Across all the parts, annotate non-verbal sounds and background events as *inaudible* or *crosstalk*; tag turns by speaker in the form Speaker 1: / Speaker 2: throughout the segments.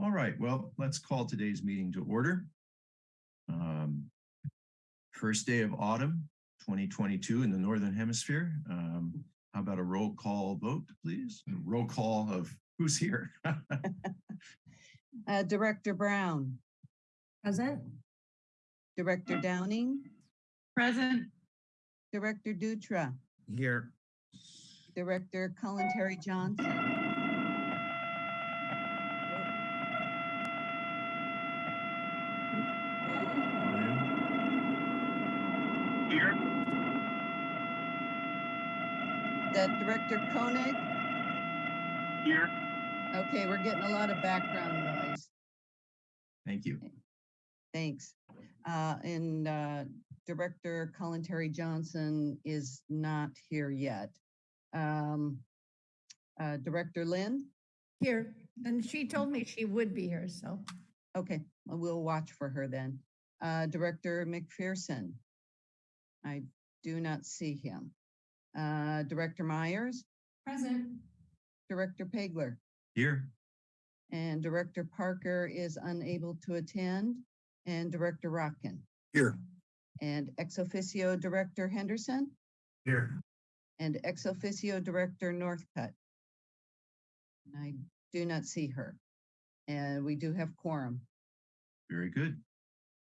Speaker 1: All right, well, let's call today's meeting to order. Um, First day of autumn, 2022 in the Northern Hemisphere. Um, How about a roll call vote, please? A Roll call of who's here?
Speaker 2: Uh, Director Brown,
Speaker 3: Present.
Speaker 2: Director Downing,
Speaker 3: Present.
Speaker 2: Director Dutra,
Speaker 1: Here.
Speaker 2: Director
Speaker 1: Kalantari-Johnson.
Speaker 2: That Director Koenig,
Speaker 1: Here.
Speaker 2: okay, we're getting a lot of background noise.
Speaker 1: Thank you.
Speaker 2: Thanks. Uh, and, uh, Director Kalantari-Johnson is not here yet. Um, uh, Director Lind,
Speaker 3: Here, and she told me she would be here, so.
Speaker 2: okay, well, we'll watch for her then. Uh, Director McPherson. I do not see him. Uh, Director Myers,
Speaker 3: Present.
Speaker 2: Director Pageler,
Speaker 1: Here.
Speaker 2: and Director Parker is unable to attend, and Director Rotkin.
Speaker 1: Here.
Speaker 2: and ex officio Director Henderson,
Speaker 1: Here.
Speaker 2: and ex officio Director Northcutt. And I do not see her. And we do have quorum.
Speaker 1: Very good.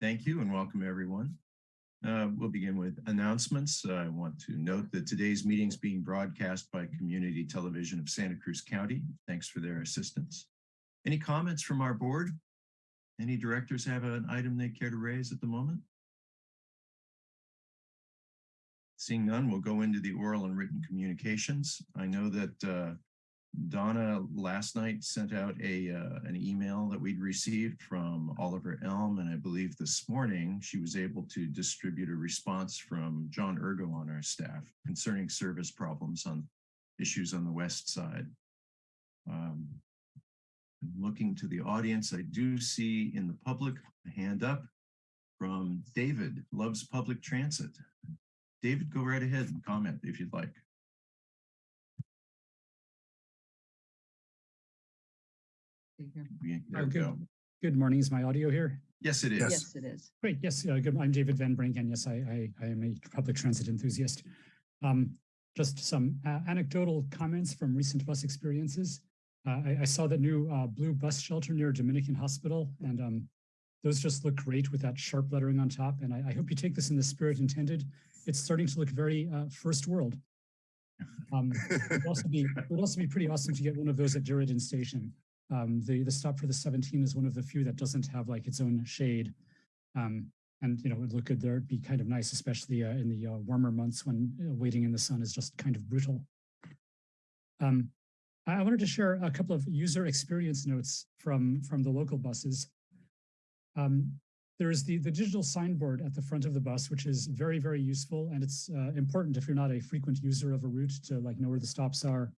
Speaker 1: Thank you and welcome everyone. Uh, We'll begin with announcements. I want to note that today's meeting is being broadcast by Community Television of Santa Cruz County. Thanks for their assistance. Any comments from our board? Any directors have an item they care to raise at the moment? Seeing none, we'll go into the oral and written communications. I know that uh, Donna last night sent out a, uh, an email that we'd received from Oliver Elm, and I believe this morning she was able to distribute a response from John Urgo on our staff concerning service problems on issues on the west side. Um, Looking to the audience, I do see in the public a hand up from David, loves public transit. David, go right ahead and comment if you'd like.
Speaker 2: See here.
Speaker 1: We- There we
Speaker 4: good.
Speaker 1: go.
Speaker 4: Good morning. Is my audio here?
Speaker 1: Yes, it is.
Speaker 2: Yes, it is.
Speaker 4: Great. Yes. Uh, good. I'm David Van Brink, and yes, I, I, I am a public transit enthusiast. Um, just some uh, anecdotal comments from recent bus experiences. Uh, I, I saw the new uh, blue bus shelter near Dominican Hospital, and um, those just look great with that sharp lettering on top. And I, I hope you take this in the spirit intended. It's starting to look very uh, first world. *laughs* Um, it would also be it would also be pretty awesome to get one of those at Diridon Station. Um, the the stop for the 17 is one of the few that doesn't have like its own shade. Um, and you know, it would look good there. It'd be kind of nice, especially uh, in the uh, warmer months when uh, waiting in the sun is just kind of brutal. Um, I wanted to share a couple of user experience notes from from the local buses. Um, there is the the digital signboard at the front of the bus, which is very very useful, and it's uh, important if you're not a frequent user of a route to like know where the stops are,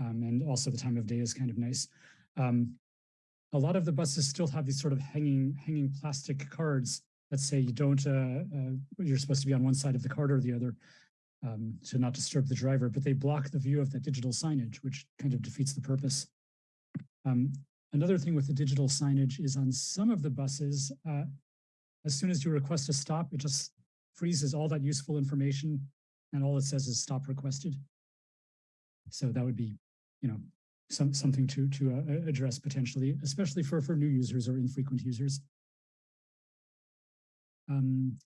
Speaker 4: um, and also the time of day is kind of nice. Um, a lot of the buses still have these sort of hanging hanging plastic cards that say you don't uh, uh, you're supposed to be on one side of the card or the other um, to not disturb the driver, but they block the view of that digital signage, which kind of defeats the purpose. Um, another thing with the digital signage is on some of the buses, uh, as soon as you request a stop, it just freezes all that useful information and all it says is stop requested. So that would be, you know, some something to to uh, address potentially, especially for for new users or infrequent users. Um,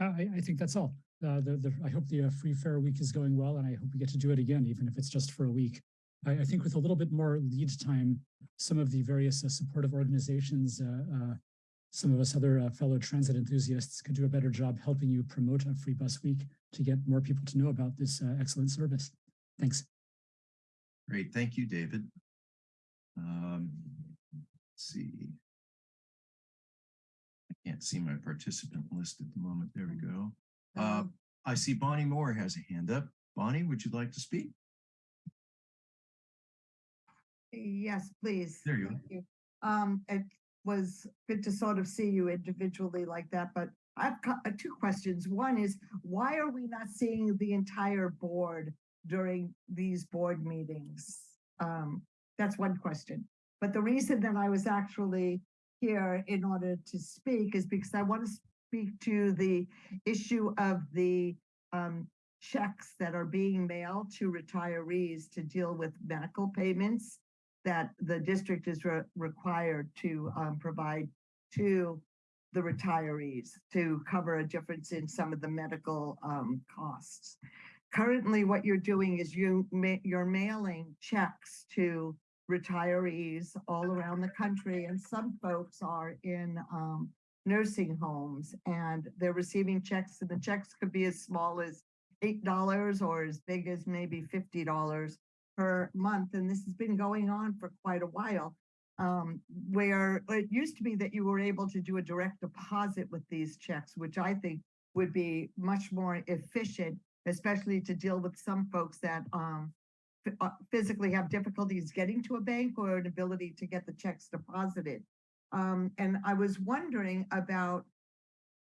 Speaker 4: I, I think that's all. Uh, the, the, I hope the uh, free fare week is going well, and I hope we get to do it again, even if it's just for a week. I, I think with a little bit more lead time, some of the various uh, supportive organizations, uh, uh, some of us other uh, fellow transit enthusiasts could do a better job helping you promote a free bus week to get more people to know about this excellent service. Thanks.
Speaker 1: Great, thank you, David. Um, let's see. I can't see my participant list at the moment. There we go. Uh,
Speaker 2: Um,
Speaker 1: I see Bonnie Moore has a hand up. Bonnie, would you like to speak?
Speaker 5: Yes, please.
Speaker 1: There you are.
Speaker 2: thank you.
Speaker 5: Um, it was good to sort of see you individually like that, but I've got uh, two questions. One is, why are we not seeing the entire board during these board meetings? Um, That's one question. But the reason that I was actually here in order to speak is because I want to speak to the issue of the um, checks that are being mailed to retirees to deal with medical payments that the district is re- required to um, provide to the retirees to cover a difference in some of the medical um, costs. Currently, what you're doing is you ma- you're mailing checks to retirees all around the country, and some folks are in um, nursing homes and they're receiving checks, and the checks could be as small as eight dollars or as big as maybe fifty dollars per month, and this has been going on for quite a while. Um, where it used to be that you were able to do a direct deposit with these checks, which I think would be much more efficient, especially to deal with some folks that um uh, physically have difficulties getting to a bank or an ability to get the checks deposited. Um, and I was wondering about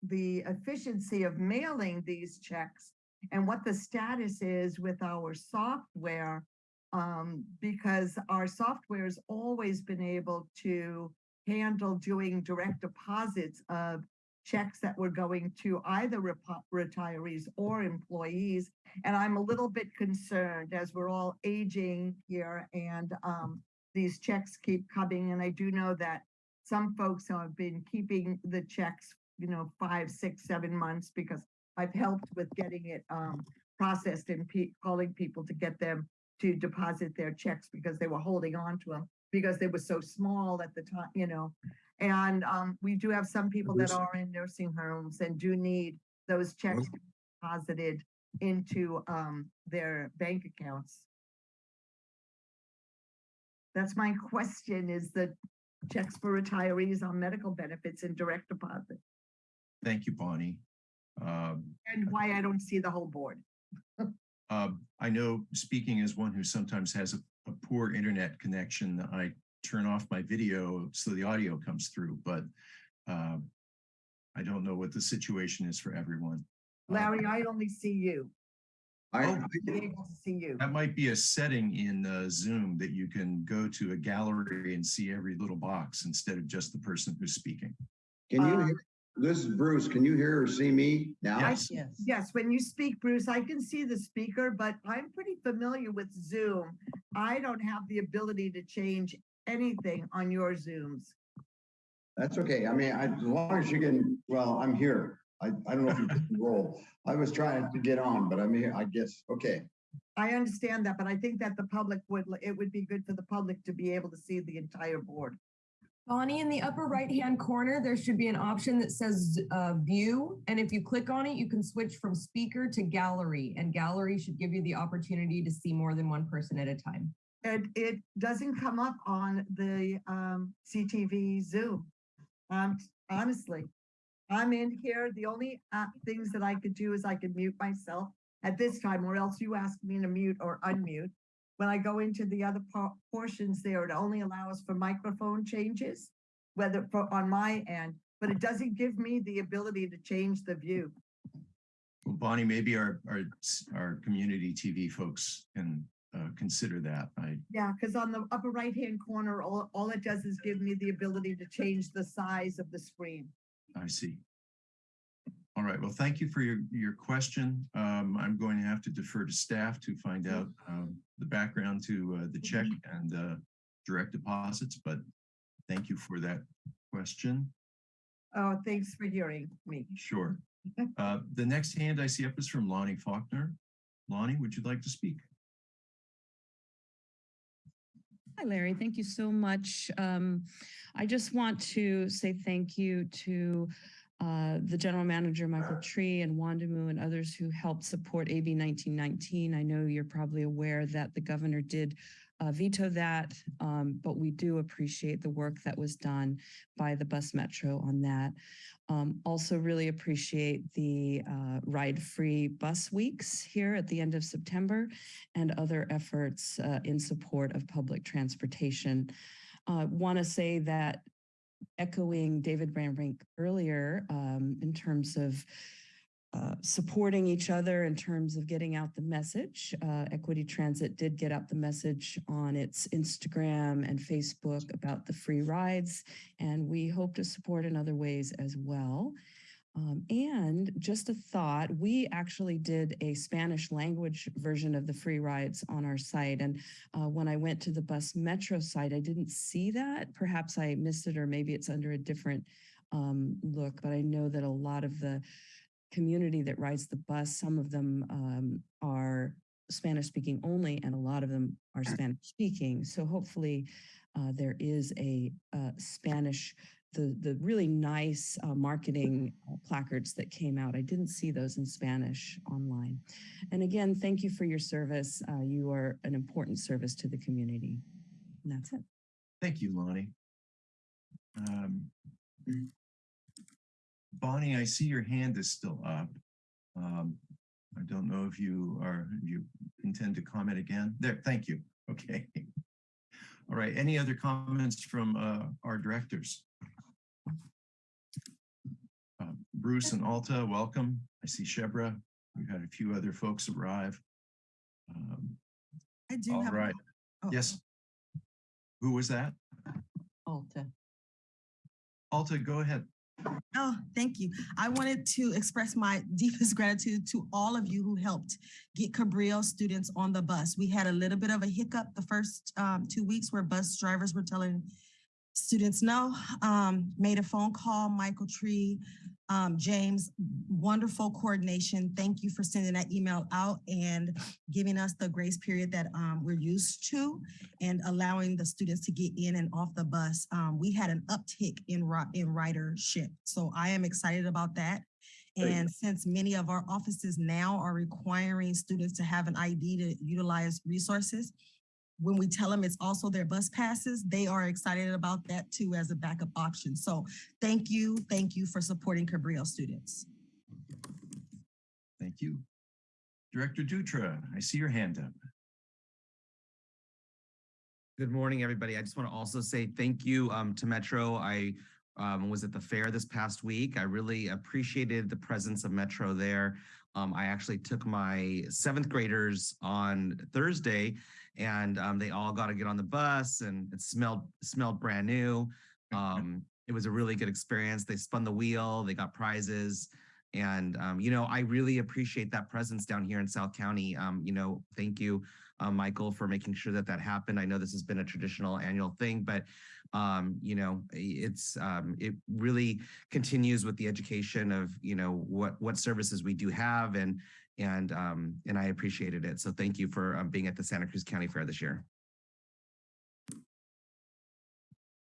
Speaker 5: the efficiency of mailing these checks and what the status is with our software. Um, because our software has always been able to handle doing direct deposits of checks that were going to either retirees or employees. And I'm a little bit concerned as we're all aging here and um, these checks keep coming. And I do know that some folks have been keeping the checks, you know, five, six, seven months because I've helped with getting it um, processed and pe- calling people to get them to deposit their checks because they were holding on to them because they were so small at the time, you know. And um, we do have some people that are in nursing homes and do need those checks deposited into um, their bank accounts. That's my *laughs* question is the checks for retirees on medical benefits and direct deposit
Speaker 1: Thank you, Bonnie. Um,
Speaker 5: and why I don't see the whole board. *laughs*
Speaker 1: Um, I know, speaking as one who sometimes has a, a poor internet connection, I turn off my video so the audio comes through, but um, I don't know what the situation is for everyone. Uh,
Speaker 5: Larry, I only see you.
Speaker 6: I,
Speaker 1: Oh.
Speaker 5: I'm able to see you.
Speaker 1: That might be a setting in uh, Zoom that you can go to a gallery and see every little box instead of just the person who's speaking.
Speaker 6: can you
Speaker 5: Um,
Speaker 6: hear, this is Bruce, can you hear or see me now?
Speaker 1: Yes.
Speaker 2: Yes.
Speaker 5: Yes, when you speak, Bruce, I can see the speaker, but I'm pretty familiar with Zoom. I don't have the ability to change anything on your Zooms.
Speaker 6: That's okay. I mean, I, as long as you can, well, I'm here. I, I don't know if you can roll. I was trying to get on, but I'm here, I guess, okay.
Speaker 5: I understand that, but I think that the public would, it would be good for the public to be able to see the entire board.
Speaker 7: Bonnie, in the upper right-hand corner, there should be an option that says uh, View. And if you click on it, you can switch from speaker to gallery. And gallery should give you the opportunity to see more than one person at a time.
Speaker 5: And it doesn't come up on the um CTV Zoom. Um, honestly, I'm in here. The only uh things that I could do is I could mute myself at this time, or else you ask me to mute or unmute. When I go into the other por- portions there, it only allows for microphone changes, whether for on my end, but it doesn't give me the ability to change the view.
Speaker 1: Well, Bonnie, maybe our, our, our community TV folks can uh, consider that. I,
Speaker 5: Yeah, because on the upper right-hand corner, all, all it does is give me the ability to change the size of the screen.
Speaker 1: I see. All right, well, thank you for your, your question. Um, I'm going to have to defer to staff to find out um, the background to uh, the check and uh, direct deposits, but thank you for that question.
Speaker 5: Oh, thanks for hearing me.
Speaker 1: Sure. *laughs* Uh, The next hand I see up is from Lonnie Faulkner. Lonnie, would you like to speak?
Speaker 8: Hi, Larry. Thank you so much. Um, I just want to say thank you to uh, the general manager, Michael Tree and Wondimu and others who helped support AB 1919. I know you're probably aware that the governor did uh, veto that, um, but we do appreciate the work that was done by the bus metro on that. Um, also really appreciate the uh, ride-free bus weeks here at the end of September and other efforts uh, in support of public transportation. Uh, Want to say that echoing David Van Brink earlier um, in terms of uh, supporting each other in terms of getting out the message. Uh, Equity Transit did get out the message on its Instagram and Facebook about the free rides, and we hope to support in other ways as well. Um, and just a thought, we actually did a Spanish language version of the free rides on our site. And uh, when I went to the bus metro site, I didn't see that. Perhaps I missed it, or maybe it's under a different um, look, but I know that a lot of the community that rides the bus, some of them um, are Spanish speaking only, and a lot of them are Spanish speaking. So hopefully uh, there is a uh, Spanish, the, the really nice uh, marketing uh, placards that came out. I didn't see those in Spanish online. And again, thank you for your service. Uh, you are an important service to the community. And that's it.
Speaker 1: Thank you, Lonnie. Um, Bonnie, I see your hand is still up. Um, I don't know if you are, if you intend to comment again. There, thank you. *laughs* Okay. All right, any other comments from uh, our directors? Uh, Bruce and Alta, welcome. I see Shebreh. We've had a few other folks arrive. Um,
Speaker 9: I do
Speaker 1: All
Speaker 9: have.
Speaker 1: right,
Speaker 9: oh,
Speaker 1: yes. Who was that?
Speaker 2: Alta.
Speaker 1: Alta, go ahead.
Speaker 9: Oh, thank you. I wanted to express my deepest gratitude to all of you who helped get Cabrillo students on the bus. We had a little bit of a hiccup the first um, two weeks where bus drivers were telling students know. Um, made a phone call, Michael Tree, um, James, wonderful coordination. Thank you for sending that email out and giving us the grace period that um, we're used to and allowing the students to get in and off the bus. Um, we had an uptick in in ridership, so I am excited about that. And since many of our offices now are requiring students to have an ID to utilize resources, when we tell them it's also their bus passes, they are excited about that too as a backup option. So thank you, thank you for supporting Cabrillo students.
Speaker 1: Thank you. Director Dutra, I see your hand up.
Speaker 10: Good morning, everybody. I just want to also say thank you um, to Metro. I um, was at the fair this past week. I really appreciated the presence of Metro there. Um, I actually took my seventh graders on Thursday, and um, they all got to get on the bus, and it smelled smelled brand new. *laughs* Um, it was a really good experience. They spun the wheel, they got prizes, and um, you know I really appreciate that presence down here in South County. Um, you know, thank you uh, Michael, for making sure that that happened. I know this has been a traditional annual thing, but um, you know, it's um, it really continues with the education of you know what what services we do have, and and um, and I appreciated it. So thank you for um, being at the Santa Cruz County Fair this year.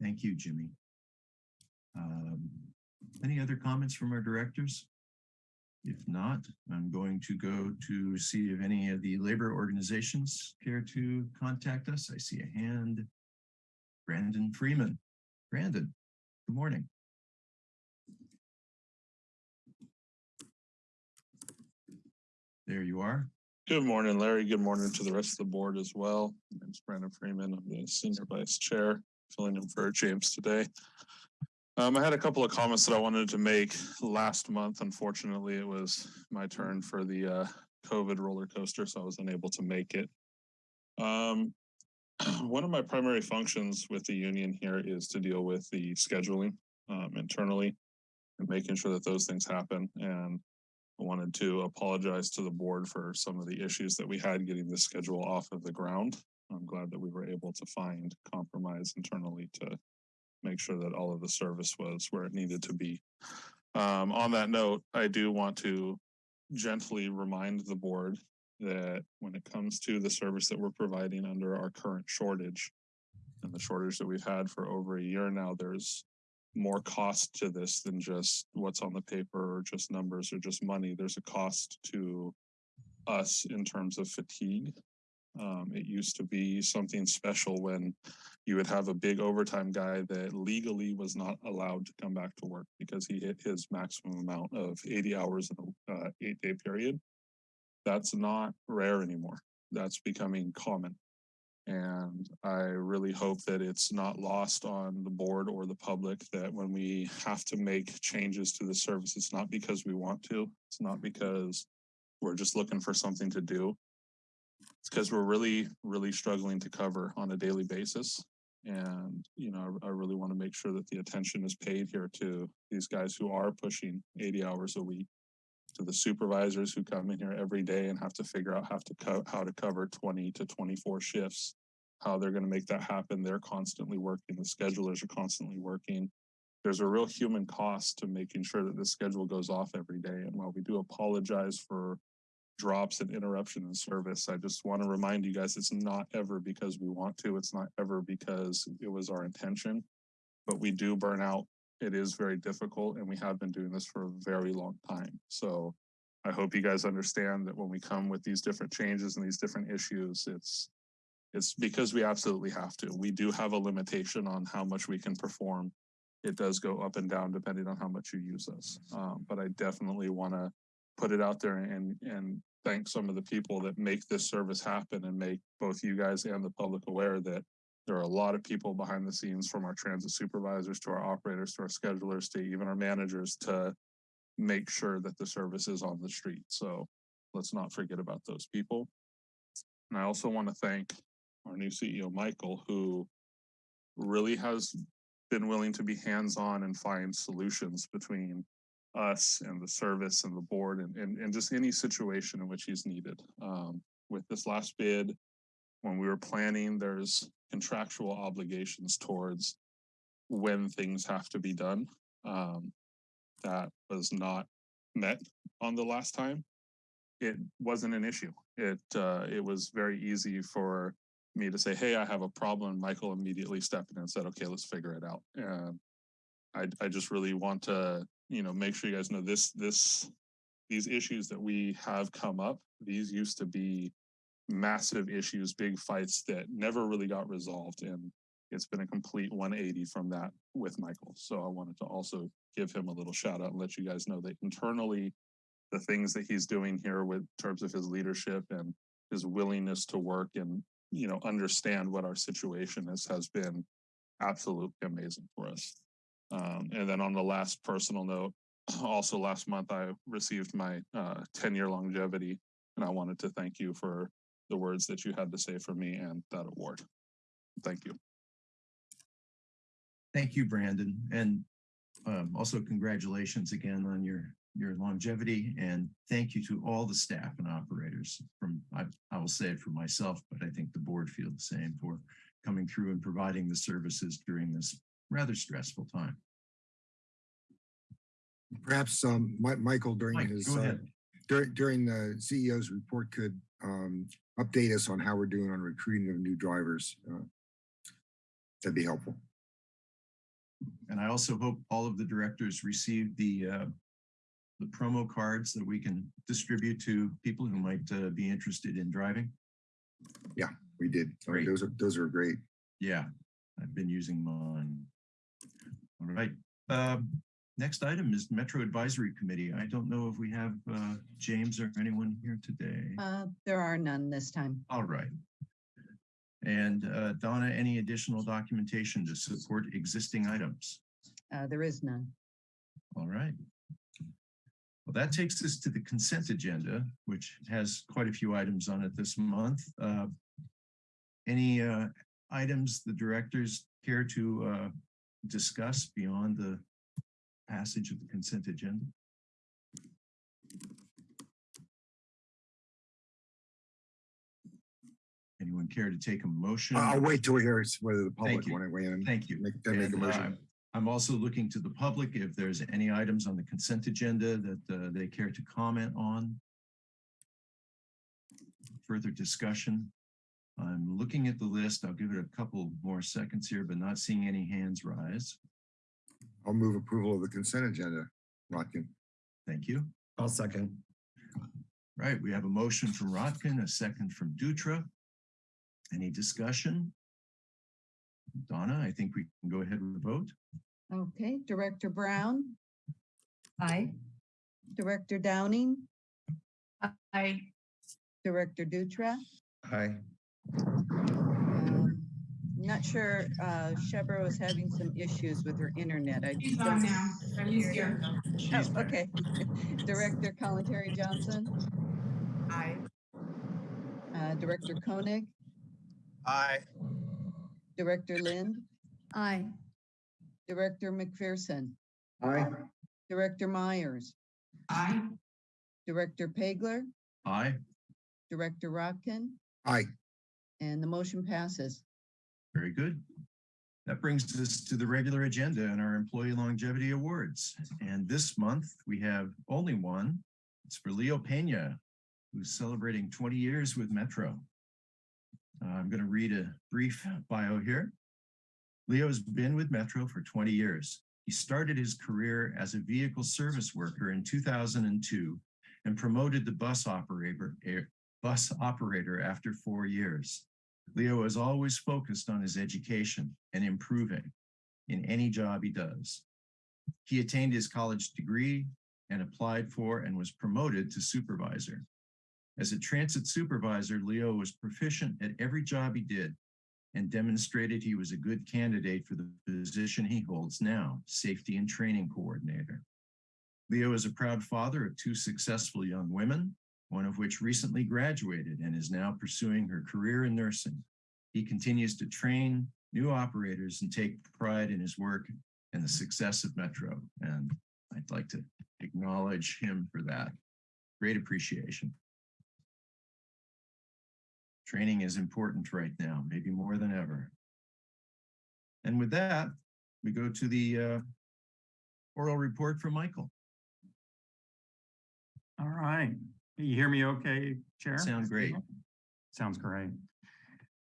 Speaker 1: Thank you, Jimmy. Um, Any other comments from our directors? If not, I'm going to go to see if any of the labor organizations care to contact us. I see a hand. Brandon Freeman. Brandon, good morning. There you are.
Speaker 11: Good morning, Larry. Good morning to the rest of the board as well. My name's Brandon Freeman. I'm the Senior Vice Chair, filling in for James today. Um, I had a couple of comments that I wanted to make last month. Unfortunately, it was my turn for the uh, COVID roller coaster, so I was unable to make it. Um, *clears throat* one of my primary functions with the union here is to deal with the scheduling um, internally and making sure that those things happen. And I wanted to apologize to the board for some of the issues that we had getting the schedule off of the ground. I'm glad that we were able to find compromise internally to make sure that all of the service was where it needed to be. Um, on that note, I do want to gently remind the board that when it comes to the service that we're providing under our current shortage and the shortage that we've had for over a year now, there's more cost to this than just what's on the paper or just numbers or just money. There's a cost to us in terms of fatigue. Um, it used to be something special when you would have a big overtime guy that legally was not allowed to come back to work because he hit his maximum amount of 80 hours in a uh, eight day period. That's not rare anymore. That's becoming common. And I really hope that it's not lost on the board or the public that when we have to make changes to the service, it's not because we want to. It's not because we're just looking for something to do. It's because we're really, really struggling to cover on a daily basis. And, you know, I I really want to make sure that the attention is paid here to these guys who are pushing eighty hours a week. To the supervisors who come in here every day and have to figure out how to co- how to cover twenty to twenty-four shifts. How they're gonna make that happen. They're constantly working. The schedulers are constantly working. There's a real human cost to making sure that the schedule goes off every day. And while we do apologize for drops and interruption in service. I just want to remind you guys, it's not ever because we want to, it's not ever because it was our intention. But we do burn out. It is very difficult and we have been doing this for a very long time. So I hope you guys understand that when we come with these different changes and these different issues, it's it's because we absolutely have to. We do have a limitation on how much we can perform. It does go up and down depending on how much you use us. Um, but I definitely want to put it out there and and thank some of the people that make this service happen and make both you guys and the public aware that there are a lot of people behind the scenes from our transit supervisors to our operators to our schedulers to even our managers to make sure that the service is on the street. So let's not forget about those people. And I also want to thank our new CEO, Michael, who really has been willing to be hands-on and find solutions between us and the service and the board and, and, and just any situation in which he's needed. Um, with this last bid, when we were planning, there's contractual obligations towards when things have to be done. Um, that was not met on the last time. It wasn't an issue. It, uh, it was very easy for me to say, hey, I have a problem. Michael immediately stepped in and said, okay, let's figure it out. And I, I just really want to, you know, make sure you guys know this, this, these issues that we have come up, these used to be massive issues, big fights that never really got resolved. And it's been a complete 180 from that with Michael. So I wanted to also give him a little shout out and let you guys know that internally, the things that he's doing here with terms of his leadership and his willingness to work and, you know, understand what our situation is has been absolutely amazing for us. Um, and then on the last personal note, *clears throat* also last month I received my uh, 10 year longevity, and I wanted to thank you for the words that you had to say for me and that award. Thank you.
Speaker 1: Thank you, Brandon. And um, also congratulations again on your, your longevity and thank you to all the staff and operators from, I, I will say it for myself, but I think the board feel the same for coming through and providing the services during this rather stressful time.
Speaker 12: Perhaps um, Michael during
Speaker 1: Mike,
Speaker 12: his, uh, during, during the CEO's report could um, update us on how we're doing on recruiting of new drivers. uh, That'd be helpful.
Speaker 1: And I also hope all of the directors receive the uh, the promo cards that we can distribute to people who might uh, be interested in driving.
Speaker 12: Yeah, we did.
Speaker 1: Great.
Speaker 12: Those are, those are great.
Speaker 1: Yeah, I've been using mine. All right. Um, next item is Metro Advisory Committee. I don't know if we have uh, James or anyone here today.
Speaker 2: Uh, there are none this time.
Speaker 1: All right. And uh, Donna, any additional documentation to support existing items?
Speaker 2: Uh, there is none.
Speaker 1: All right. Well, that takes us to the consent agenda, which has quite a few items on it this month. Uh, Any uh, items the directors care to uh, discuss beyond the passage of the consent agenda? Anyone care to take a motion?
Speaker 12: I'll wait till we hear whether the public
Speaker 1: you.
Speaker 12: want to weigh in.
Speaker 1: Thank you.
Speaker 12: Make, make a
Speaker 1: And, uh. I'm also looking to the public if there's any items on the consent agenda that uh, they care to comment on. Further discussion. I'm looking at the list. I'll give it a couple more seconds here, but not seeing any hands rise.
Speaker 12: I'll move approval of the consent agenda. Rotkin.
Speaker 1: Thank you.
Speaker 10: I'll second.
Speaker 1: Right, we have a motion from Rotkin, a second from Dutra. Any discussion? Donna, I think we can go ahead with the vote.
Speaker 2: Okay, Director Brown,
Speaker 7: Aye.
Speaker 2: Director Downing,
Speaker 3: Aye.
Speaker 2: Director Dutra,
Speaker 10: Aye.
Speaker 2: Not sure, uh, Shebreh was having some issues with her internet. I
Speaker 13: She's
Speaker 2: don't-
Speaker 13: on now. I'm used here.
Speaker 2: Oh, okay. *laughs* Director Kalantari-Johnson,
Speaker 13: Aye.
Speaker 2: uh, Director Koenig,
Speaker 14: Aye.
Speaker 2: Director Lind,
Speaker 3: Aye.
Speaker 2: Director McPherson,
Speaker 6: Aye.
Speaker 2: Director Myers,
Speaker 13: Aye.
Speaker 2: Director Pageler,
Speaker 1: Aye.
Speaker 2: Director Rotkin,
Speaker 12: Aye.
Speaker 2: and the motion passes.
Speaker 1: Very good. That brings us to the regular agenda and our Employee Longevity Awards. And this month, we have only one. It's for Leo Pena, who's celebrating 20 years with Metro. Uh, I'm going to read a brief bio here. Leo has been with Metro for 20 years. He started his career as a vehicle service worker in 2002 and promoted to bus operator, bus operator after four years. Leo is always focused on his education and improving in any job he does. He attained his college degree and applied for and was promoted to supervisor. As a transit supervisor, Leo was proficient at every job he did and demonstrated he was a good candidate for the position he holds now, safety and training coordinator. Leo is a proud father of two successful young women, one of which recently graduated and is now pursuing her career in nursing. He continues to train new operators and take pride in his work and the success of Metro. And I'd like to acknowledge him for that. Great appreciation. Training is important right now, maybe more than ever. And with that, we go to the uh, oral report from Michael.
Speaker 15: All right. You hear me okay, Chair?
Speaker 1: Sound great.
Speaker 15: Sounds great.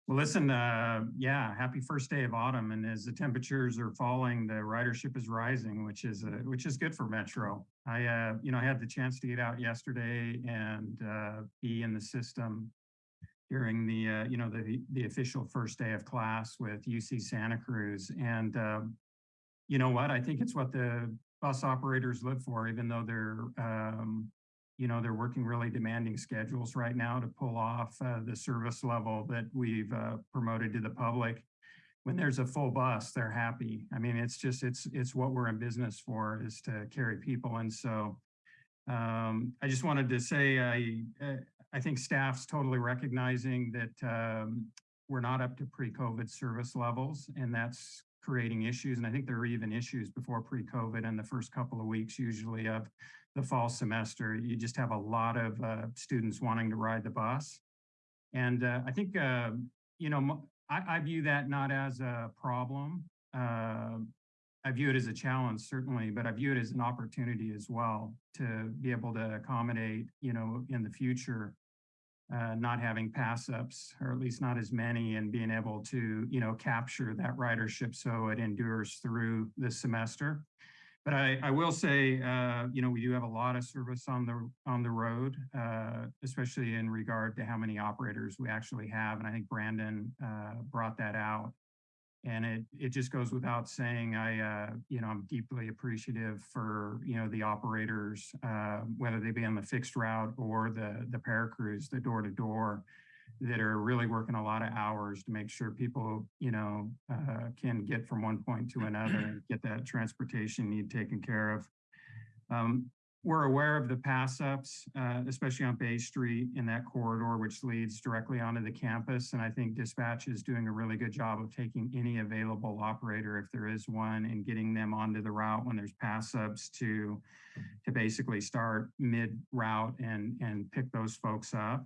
Speaker 15: Well, listen, uh, yeah, happy first day of autumn. And as the temperatures are falling, the ridership is rising, which is, uh, which is good for Metro. I, uh, you know, I had the chance to get out yesterday and, uh, be in the system during the, uh, you know, the, the official first day of class with UC Santa Cruz. And, um, you know what? I think it's what the bus operators live for, even though they're, um, you know, they're working really demanding schedules right now to pull off uh, the service level that we've uh, promoted to the public. When there's a full bus, they're happy. I mean, it's just, it's, it's what we're in business for is to carry people. And so um, I just wanted to say, I, uh, I think staff's totally recognizing that um, we're not up to pre-COVID service levels and that's creating issues. And I think there are even issues before pre-COVID and the first couple of weeks usually of the fall semester. You just have a lot of uh, students wanting to ride the bus. And uh, I think, uh, you know, I, I view that not as a problem. Uh, I view it as a challenge, certainly, but I view it as an opportunity as well to be able to accommodate, you know, in the future, uh, not having pass ups, or at least not as many, and being able to, you know, capture that ridership so it endures through the semester. But I, I will say, uh, you know, we do have a lot of service on the on the road, uh, especially in regard to how many operators we actually have. And I think Brandon uh, brought that out. And it it just goes without saying, I uh, you know I'm deeply appreciative for you know the operators, uh, whether they be on the fixed route or the the ParaCruz, the door to door, that are really working a lot of hours to make sure people you know uh, can get from one point to another and get that transportation need taken care of. Um, we're aware of the pass ups, uh, especially on Bay Street in that corridor, which leads directly onto the campus. And I think dispatch is doing a really good job of taking any available operator, if there is one, and getting them onto the route when there's pass ups to, to basically start mid route and, and pick those folks up.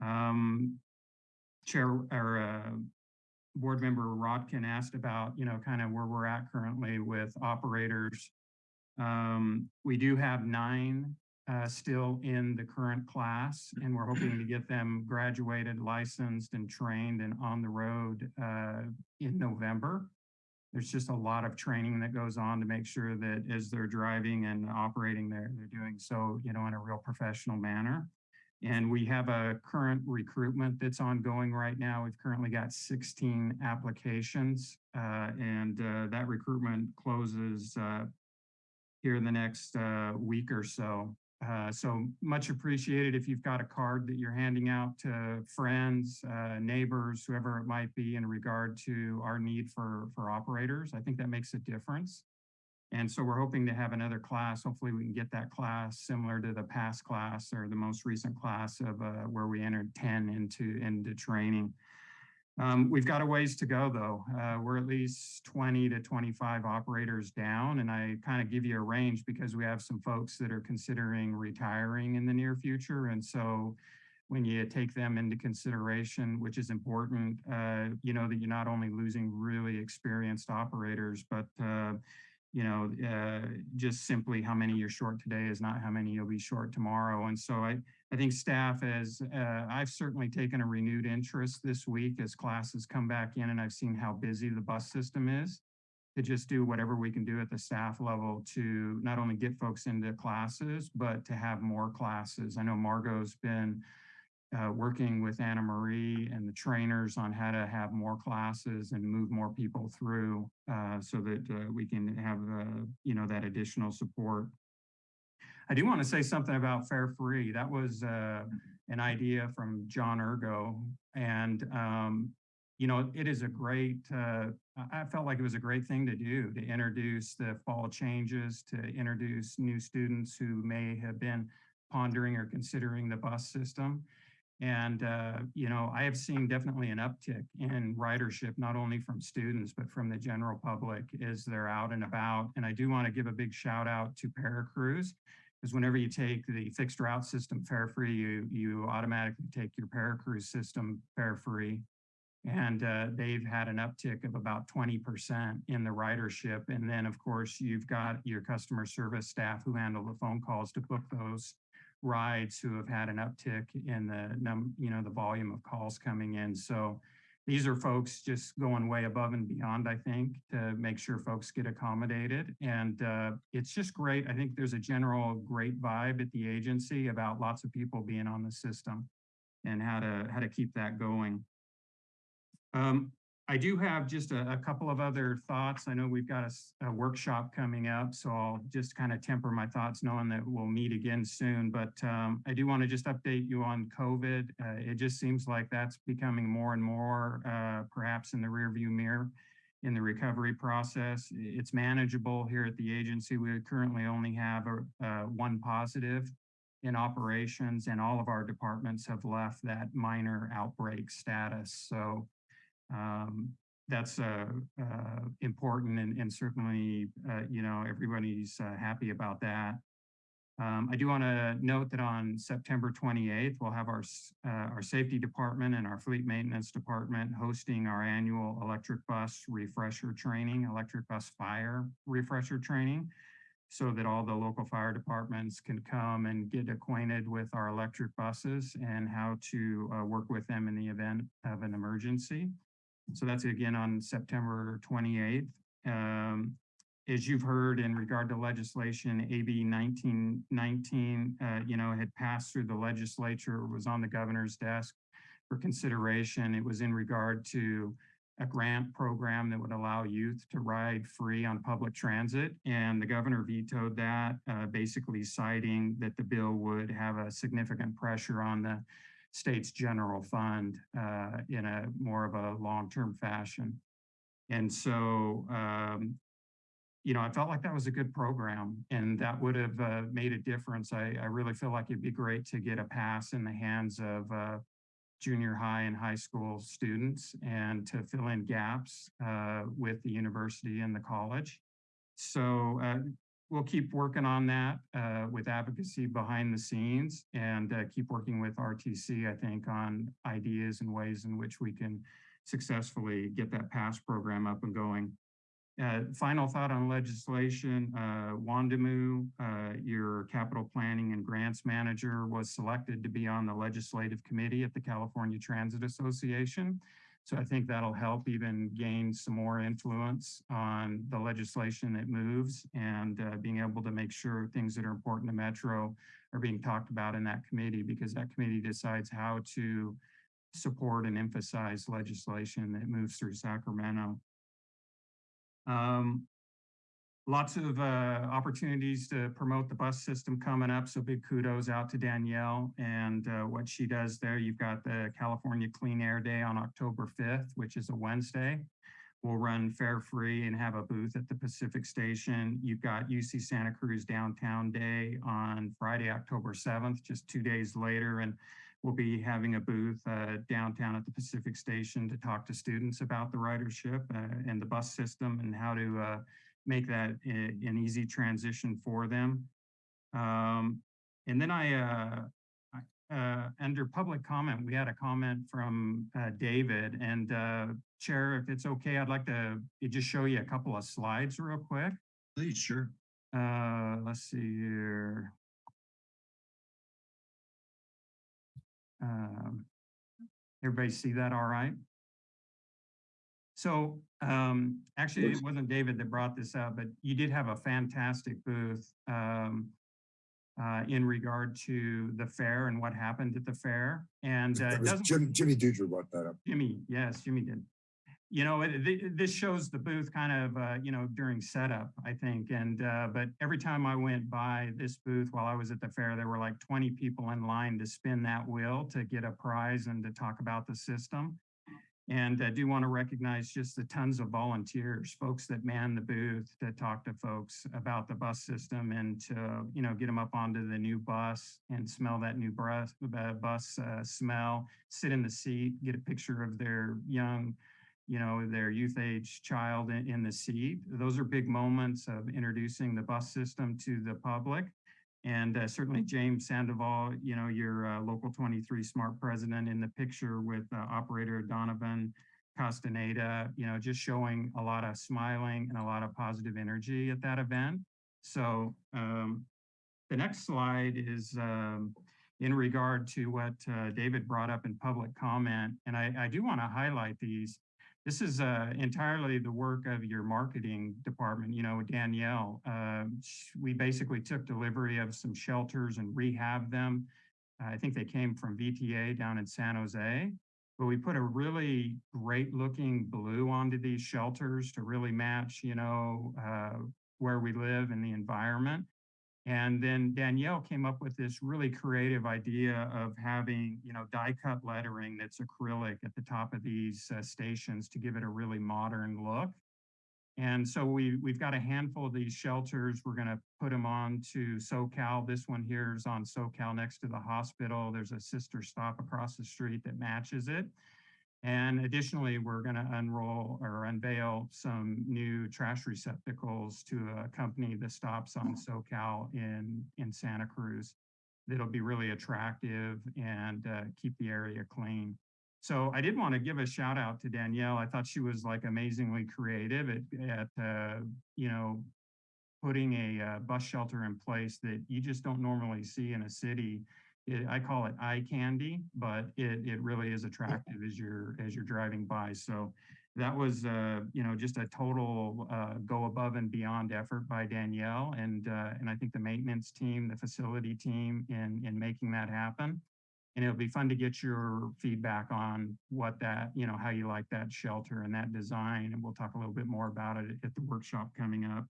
Speaker 15: Um, Chair or uh, Board Member Rotkin asked about, you know, kind of where we're at currently with operators. Um, we do have nine uh, still in the current class, and we're hoping to *clears throat* get them graduated, licensed, and trained and on the road uh, in November. There's just a lot of training that goes on to make sure that as they're driving and operating, they're, they're doing so, you know, in a real professional manner. And we have a current recruitment that's ongoing right now. We've currently got 16 applications, uh, and uh, that recruitment closes uh, here in the next uh, week or so. Uh, so much appreciated if you've got a card that you're handing out to friends, uh, neighbors, whoever it might be in regard to our need for, for operators. I think that makes a difference. And so we're hoping to have another class. Hopefully we can get that class similar to the past class or the most recent class of uh, where we entered 10 into, into training. Um, we've got a ways to go though. Uh, we're at least 20 to 25 operators down and I kind of give you a range because we have some folks that are considering retiring in the near future. And so when you take them into consideration, which is important, uh, you know, that you're not only losing really experienced operators, but uh, you know, uh, just simply how many you're short today is not how many you'll be short tomorrow. And so I, I think staff has, uh, I've certainly taken a renewed interest this week as classes come back in and I've seen how busy the bus system is to just do whatever we can do at the staff level to not only get folks into classes, but to have more classes. I know Margot's been uh, working with Anna Marie and the trainers on how to have more classes and move more people through uh, so that uh, we can have, uh, you know, that additional support. I do want to say something about Fare Free. That was uh, an idea from John Urgo. And, um, you know, it is a great, uh, I felt like it was a great thing to do to introduce the fall changes, to introduce new students who may have been pondering or considering the bus system. And, uh, you know, I have seen definitely an uptick in ridership, not only from students, but from the general public as they're out and about. And I do want to give a big shout out to ParaCruz, because whenever you take the fixed route system fare free, you, you automatically take your ParaCruz system fare free. And uh, they've had an uptick of about 20% in the ridership. And then, of course, you've got your customer service staff who handle the phone calls to book those rides who have had an uptick in the num, you know, the volume of calls coming in. So these are folks just going way above and beyond, I think, to make sure folks get accommodated. And uh, it's just great. I think there's a general great vibe at the agency about lots of people being on the system and how to how to keep that going. Um, I do have just a, a, couple of other thoughts. I know we've got a, a workshop coming up, so I'll just kind of temper my thoughts knowing that we'll meet again soon. But um, I do want to just update you on COVID. Uh, it just seems like that's becoming more and more uh, perhaps in the rearview mirror in the recovery process. It's manageable here at the agency. We currently only have a, uh, one positive in operations and all of our departments have left that minor outbreak status. So um, that's uh, uh, important and, and certainly, uh, you know, everybody's uh, happy about that. Um, I do want to note that on September 28th, we'll have our, uh, our safety department and our fleet maintenance department hosting our annual electric bus refresher training, electric bus fire refresher training, so that all the local fire departments can come and get acquainted with our electric buses and how to uh, work with them in the event of an emergency. So that's again on September 28th. Um, as you've heard in regard to legislation, AB 1919, uh, you know, had passed through the legislature, was on the governor's desk for consideration. It was in regard to a grant program that would allow youth to ride free on public transit. And the governor vetoed that, uh, basically citing that the bill would have a significant pressure on the state's general fund uh, in a more of a long-term fashion. And so, um, you know, I felt like that was a good program and that would have uh, made a difference. I, I, really feel like it'd be great to get a pass in the hands of uh, junior high and high school students and to fill in gaps uh, with the university and the college. So uh, we'll keep working on that uh, with advocacy behind the scenes and uh, keep working with RTC, I think, on ideas and ways in which we can successfully get that PASS program up and going. Uh, final thought on legislation, uh, Wondimu, uh, your capital planning and grants manager was selected to be on the legislative committee at the California Transit Association. So I think that'll help even gain some more influence on the legislation that moves and uh, being able to make sure things that are important to Metro are being talked about in that committee because that committee decides how to support and emphasize legislation that moves through Sacramento. Um, lots of uh, opportunities to promote the bus system coming up. So big kudos out to Danielle and uh, what she does there. You've got the California Clean Air Day on October 5th, which is a Wednesday. We'll run fare free and have a booth at the Pacific Station. You've got UC Santa Cruz Downtown Day on Friday, October 7th, just two days later. And we'll be having a booth uh, downtown at the Pacific Station to talk to students about the ridership uh, and the bus system and how to uh, make that a- an easy transition for them. Um, and then I, uh, I- uh, under public comment, we had a comment from uh, David and uh, Chair, if it's okay, I'd like to just show you a couple of slides real quick.
Speaker 1: Please, sure.
Speaker 15: Uh, let's see here. Um, everybody see that all right? So, um, actually, it wasn't David that brought this up, but you did have a fantastic booth, um, uh, in regard to the fair and what happened at the fair. And, uh, it doesn't-
Speaker 12: Jim, Jimmy Dudra brought that up.
Speaker 15: Jimmy, yes, Jimmy did. You know, it- thi- this shows the booth kind of, uh, you know, during setup, I think. And, uh, but every time I went by this booth while I was at the fair, there were like 20 people in line to spin that wheel to get a prize and to talk about the system. And I do want to recognize just the tons of volunteers, folks that man the booth to talk to folks about the bus system and to, you know, get them up onto the new bus and smell that new bus, uh, smell, sit in the seat, get a picture of their young, you know, their youth age child in, in the seat. Those are big moments of introducing the bus system to the public. And uh, certainly James Sandoval, you know, your uh, local 23 smart president in the picture with uh, operator Donovan Castaneda, you know, just showing a lot of smiling and a lot of positive energy at that event. So um, the next slide is um, in regard to what uh, David brought up in public comment. And I, I do want to highlight these. This is uh, entirely the work of your marketing department, you know, Danielle. Uh, we basically took delivery of some shelters and rehab them. I think they came from VTA down in San Jose. But we put a really great looking blue onto these shelters to really match, you know, uh, where we live and the environment. And then Danielle came up with this really creative idea of having, you know, die cut lettering that's acrylic at the top of these uh, stations to give it a really modern look. And so we, we've got a handful of these shelters. We're going to put them on to Soquel. This one here is on Soquel next to the hospital. There's a sister stop across the street that matches it. And additionally, we're going to unroll or unveil some new trash receptacles to accompany the stops on Soquel in, in Santa Cruz. That'll be really attractive and uh, keep the area clean. So I did want to give a shout out to Danielle. I thought she was like amazingly creative at, at uh, you know, putting a uh, bus shelter in place that you just don't normally see in a city. It, I call it eye candy, but it, it really is attractive as you're as you're driving by. So that was uh, you know just a total uh, go above and beyond effort by Danielle and uh, and I think the maintenance team, the facility team in in making that happen. And it'll be fun to get your feedback on what that, you know, how you like that shelter and that design. And we'll talk a little bit more about it at the workshop coming up.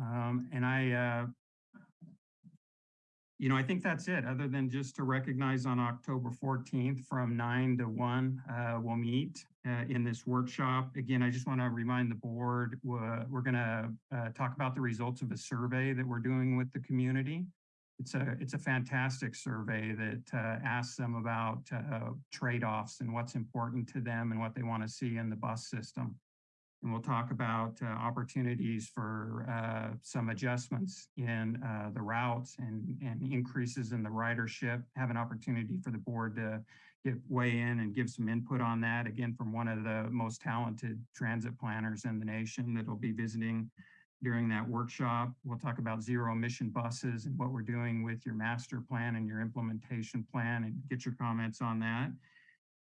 Speaker 15: Um, and I, uh, you know, I think that's it, other than just to recognize on October 14th from nine to one, uh, we'll meet uh, in this workshop. Again, I just want to remind the board, we're, we're going to uh, talk about the results of a survey that we're doing with the community. It's a, it's a fantastic survey that uh, asks them about uh, trade-offs and what's important to them and what they want to see in the bus system. And we'll talk about uh, opportunities for uh, some adjustments in uh, the routes and, and increases in the ridership. Have an opportunity for the board to get weigh in and give some input on that. Again, from one of the most talented transit planners in the nation that'll be visiting during that workshop. We'll talk about zero emission buses and what we're doing with your master plan and your implementation plan and get your comments on that.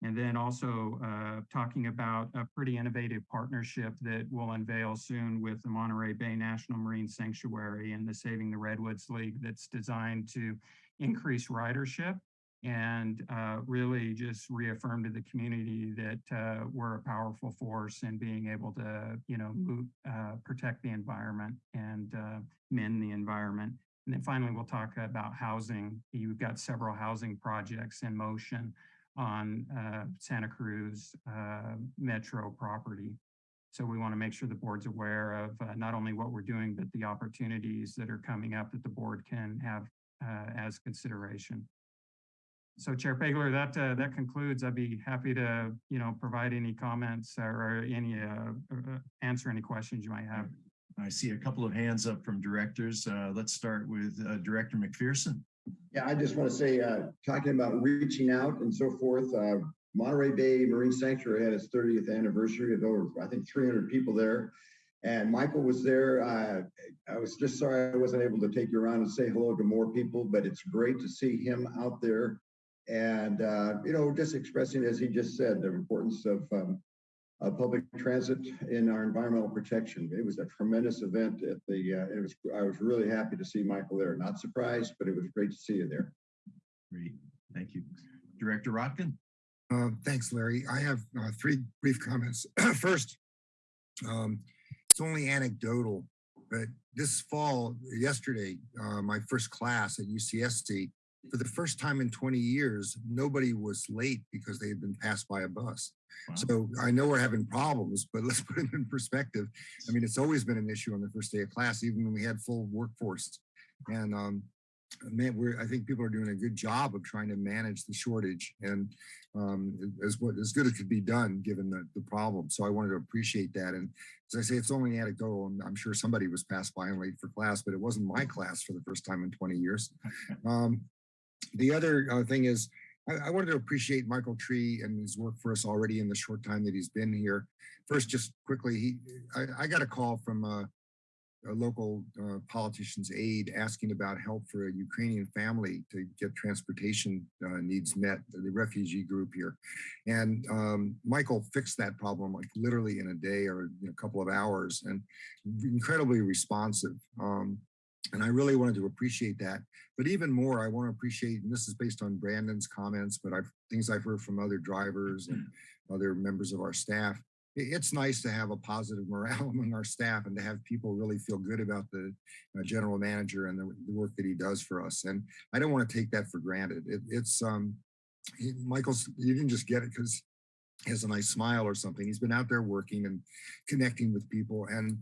Speaker 15: And then also uh, talking about a pretty innovative partnership that we'll unveil soon with the Monterey Bay National Marine Sanctuary and the Saving the Redwoods League that's designed to increase ridership and uh, really just reaffirm to the community that uh, we're a powerful force in being able to, you know, move, uh, protect the environment and uh, mend the environment. And then finally, we'll talk about housing. You've got several housing projects in motion on uh, Santa Cruz uh, Metro property. So we want to make sure the board's aware of uh, not only what we're doing, but the opportunities that are coming up that the board can have uh, as consideration. So Chair Pageler, that uh, that concludes. I'd be happy to, you know, provide any comments or any uh, answer any questions you might have.
Speaker 1: I see a couple of hands up from directors. Let's start with Director McPherson.
Speaker 6: Yeah, I just want to say, uh, talking about reaching out and so forth, uh, Monterey Bay Marine Sanctuary had its thirtieth anniversary of over, I think, three hundred people there. And Michael was there. Uh, I was just sorry I wasn't able to take you around and say hello to more people, but it's great to see him out there. And, uh, you know, just expressing, as he just said, the importance of um, uh, public transit in our environmental protection. It was a tremendous event at the, uh, it was, I was really happy to see Michael there. Not surprised, but it was great to see you there.
Speaker 1: Great, thank you. Director Rotkin?
Speaker 12: Uh, thanks, Larry. I have uh, three brief comments. *clears throat* First, um, it's only anecdotal, but this fall, yesterday, uh, my first class at UCSC, for the first time in 20 years, nobody was late because they had been passed by a bus.
Speaker 1: Wow.
Speaker 12: So I know we're having problems, but *laughs* let's put it in perspective. I mean, it's always been an issue on the first day of class, even when we had full workforce. And um, man, we're, I think people are doing a good job of trying to manage the shortage and um, as what as good as could be done given the, the problem. So I wanted to appreciate that. And as I say, it's only anecdotal, and I'm sure somebody was passed by and late for class, but it wasn't my class for the first time in 20 years. *laughs* Um, the other uh, thing is, I, wanted to appreciate Michael Tree and his work for us already in the short time that he's been here. First, just quickly, he, I, I got a call from uh, a local uh, politician's aide asking about help for a Ukrainian family to get transportation uh, needs met, the refugee group here. And um, Michael fixed that problem like literally in a day or a couple of hours and incredibly responsive. Um, and I really wanted to appreciate that. But even more, I want to appreciate, and this is based on Brandon's comments, but I've things I've heard from other drivers and other members of our staff. It's nice to have a positive morale *laughs* among our staff and to have people really feel good about the uh, general manager and the, the, work that he does for us. And I don't want to take that for granted. It, it's um, he, Michael's, you didn't just get it because he has a nice smile or something. He's been out there working and connecting with people and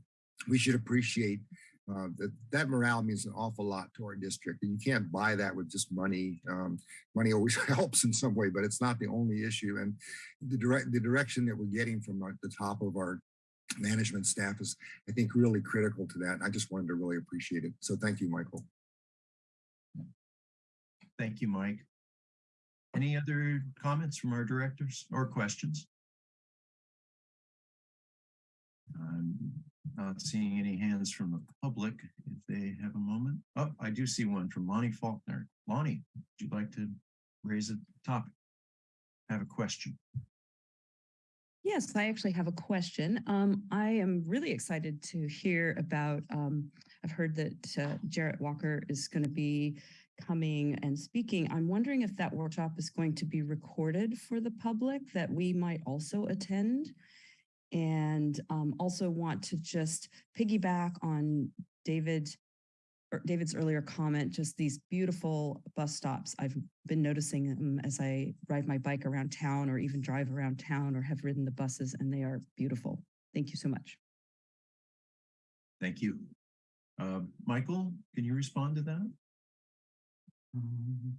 Speaker 12: we should appreciate uh, that, that morale means an awful lot to our district and you can't buy that with just money. Um, money always *laughs* helps in some way, but it's not the only issue. And the direct the direction that we're getting from the top of our management staff is, I think, really critical to that. I just wanted to really appreciate it. So thank you, Michael.
Speaker 1: Thank you, Mike. Any other comments from our directors or questions? I'm not seeing any hands from the public if they have a moment. Oh, I do see one from Lonnie Faulkner. Lonnie, would you like to raise a topic? Have a question?
Speaker 8: Yes, I actually have a question. Um, I am really excited to hear about, um, I've heard that uh, Jarrett Walker is going to be coming and speaking. I'm wondering if that workshop is going to be recorded for the public that we might also attend and um, also want to just piggyback on David or David's earlier comment, just these beautiful bus stops. I've been noticing them as I ride my bike around town or even drive around town or have ridden the buses and they are beautiful. Thank you so much.
Speaker 1: Thank you. Uh, Michael, can you respond to that?
Speaker 15: Um,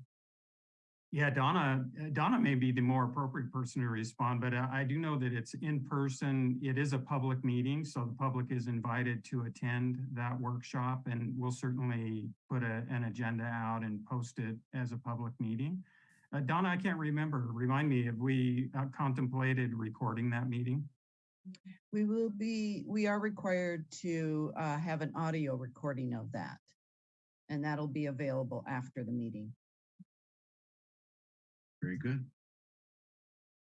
Speaker 15: yeah, Donna, uh, Donna may be the more appropriate person to respond, but uh, I do know that it's in person. It is a public meeting, so the public is invited to attend that workshop and we'll certainly put a, an agenda out and post it as a public meeting. Uh, Donna, I can't remember. Remind me, have we uh, contemplated recording that meeting?
Speaker 2: We will be, we are required to uh, have an audio recording of that. And that'll be available after the meeting.
Speaker 1: Very good.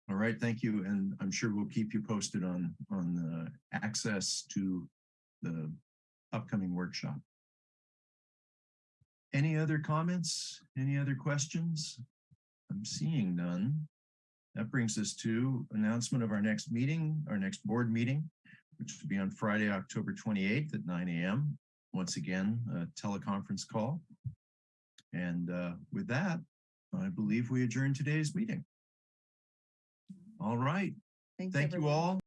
Speaker 1: All right, thank you. And I'm sure we'll keep you posted on, on the access to the upcoming workshop. Any other comments? Any other questions? I'm seeing none. That brings us to announcement of our next meeting, our next board meeting, which will be on Friday, October 28th at 9 a.m. Once again, a teleconference call. And uh, with that, I believe we adjourn today's meeting. Mm-hmm. All right.
Speaker 2: Thanks,
Speaker 1: Thank you all.